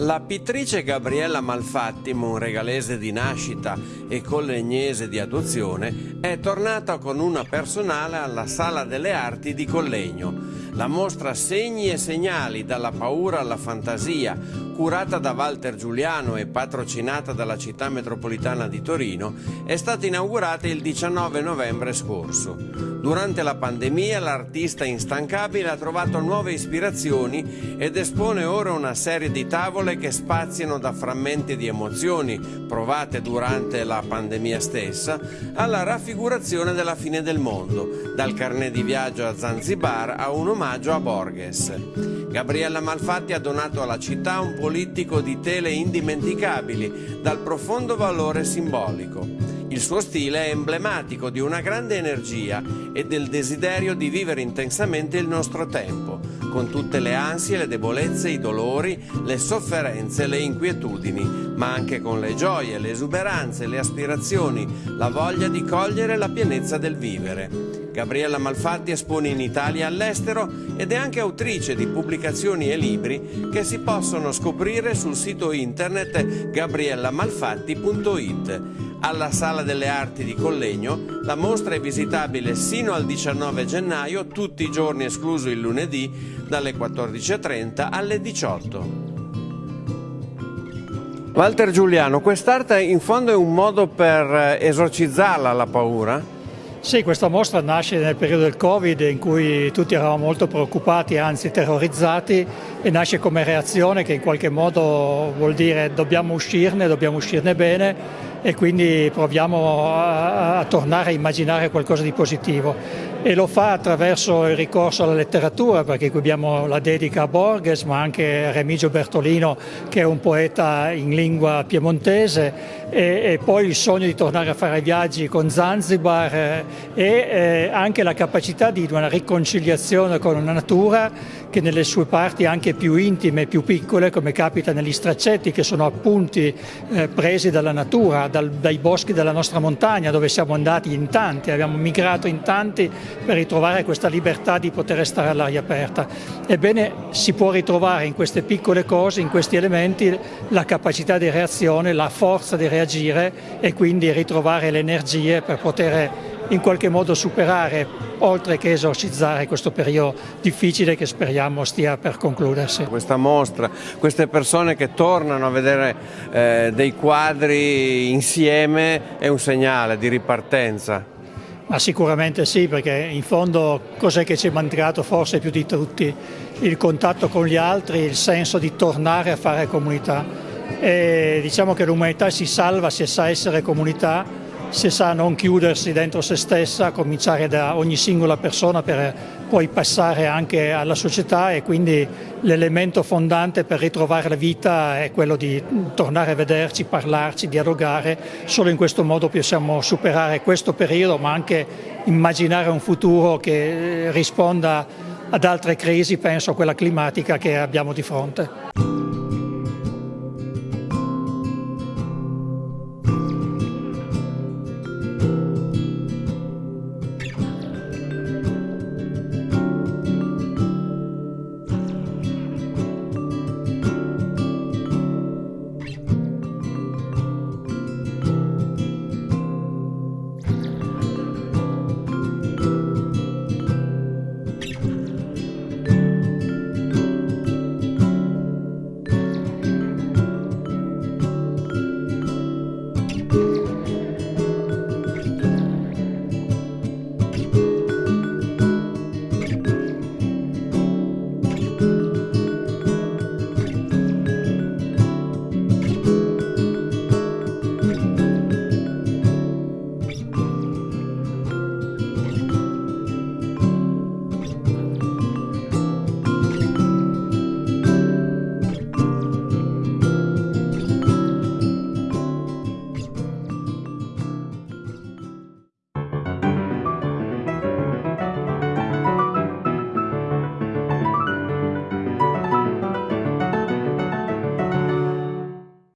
La pittrice Gabriella Malfatti, monregalese di nascita e collegnese di adozione, è tornata con una personale alla Sala delle Arti di Collegno. La mostra Segni e segnali dalla paura alla fantasia, curata da Walter Giuliano e patrocinata dalla città metropolitana di Torino, è stata inaugurata il 19 novembre scorso. Durante la pandemia l'artista instancabile ha trovato nuove ispirazioni ed espone ora una serie di tavole che spaziano da frammenti di emozioni provate durante la pandemia stessa alla raffigurazione della fine del mondo, dal carnet di viaggio a Zanzibar a un omaggio a Borges. Gabriella Malfatti ha donato alla città un politico di tele indimenticabili, dal profondo valore simbolico. Il suo stile è emblematico di una grande energia e del desiderio di vivere intensamente il nostro tempo, con tutte le ansie, le debolezze, i dolori, le sofferenze, le inquietudini, ma anche con le gioie, le esuberanze, le aspirazioni, la voglia di cogliere la pienezza del vivere. Gabriella Malfatti espone in Italia e all'estero ed è anche autrice di pubblicazioni e libri che si possono scoprire sul sito internet gabriellamalfatti.it. Alla Sala delle Arti di Collegno la mostra è visitabile sino al 19 gennaio, tutti i giorni escluso il lunedì, dalle 14.30 alle 18. Walter Giuliano, quest'arte in fondo è un modo per esorcizzarla la paura? Sì, questa mostra nasce nel periodo del Covid in cui tutti eravamo molto preoccupati, anzi terrorizzati e nasce come reazione che in qualche modo vuol dire dobbiamo uscirne, dobbiamo uscirne bene e quindi proviamo a, a, tornare a immaginare qualcosa di positivo e lo fa attraverso il ricorso alla letteratura perché qui abbiamo la dedica a Borges ma anche a Remigio Bertolino che è un poeta in lingua piemontese. E, e poi il sogno di tornare a fare viaggi con Zanzibar eh, e eh, anche la capacità di una riconciliazione con una natura che nelle sue parti anche più intime, più piccole come capita negli straccetti che sono appunti eh, presi dalla natura dal, dai boschi della nostra montagna dove siamo andati in tanti, abbiamo migrato in tanti per ritrovare questa libertà di poter stare all'aria aperta. Ebbene si può ritrovare in queste piccole cose, in questi elementi, la capacità di reazione, la forza di reagire e quindi ritrovare le energie per poter in qualche modo superare, oltre che esorcizzare questo periodo difficile che speriamo stia per concludersi. Questa mostra, queste persone che tornano a vedere eh, dei quadri insieme è un segnale di ripartenza. Ma sicuramente sì, perché in fondo cos'è che ci è mancato forse più di tutti? Il contatto con gli altri, il senso di tornare a fare comunità. E diciamo che l'umanità si salva se sa essere comunità se sa non chiudersi dentro se stessa, cominciare da ogni singola persona per poi passare anche alla società e quindi l'elemento fondante per ritrovare la vita è quello di tornare a vederci, parlarci, dialogare, solo in questo modo possiamo superare questo periodo ma anche immaginare un futuro che risponda ad altre crisi, penso a quella climatica che abbiamo di fronte.